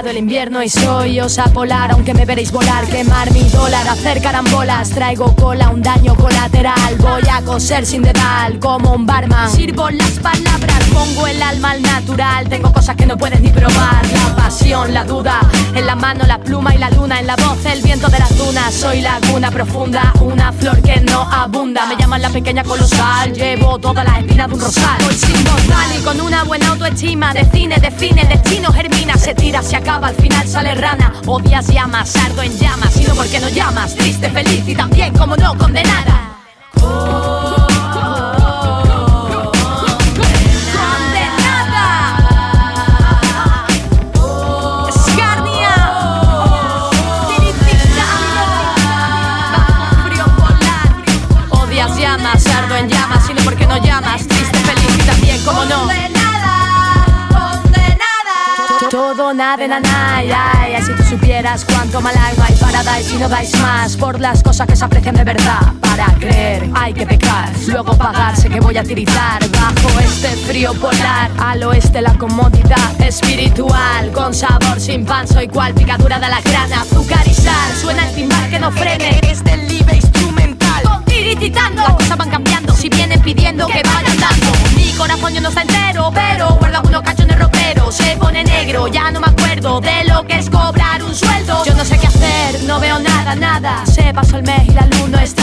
el invierno y soy osa polar Aunque me veréis volar, quemar mi dólar Hacer carambolas, traigo cola, un daño colateral Voy a coser sin dedal, como un barman. Sirvo las palabras, pongo el alma al natural Tengo cosas que no puedes ni probar La pasión, la duda, en la mano la pluma y la luna En la voz el viento de las dunas Soy laguna profunda, una flor que no abunda Me llaman la pequeña colosal, llevo todas las espinas de un rosal Voy sin y con una buena autoestima De cine, define, destino, germina Se tira, se acaba, al final sale rana. Odias, llamas, ardo en llamas Sino porque no llamas, triste, feliz y también como no condenada. Condenada. Escarnia. Frío todo, nada, na, na, ay, ay, Si tú supieras cuánto mal hay, hay para dar si no dais más Por las cosas que se aprecian de verdad. Para creer hay que pecar Luego pagar, sé que voy a tirizar Bajo este frío polar. Al oeste la comodidad espiritual Con sabor sin pan, soy cual picadura de la grana Azúcar y sal, suena el timbal que no frene Es del libre instrumental. Tirititando, las cosas van cambiando Si vienen pidiendo que vayan dando. Mi corazón yo no está entero Pero guarda algunos cachones roperos Se pone negro, ya no me acuerdo De lo que es cobrar un sueldo. Yo no sé qué hacer, no veo nada, nada. Se pasó el mes y la luz no está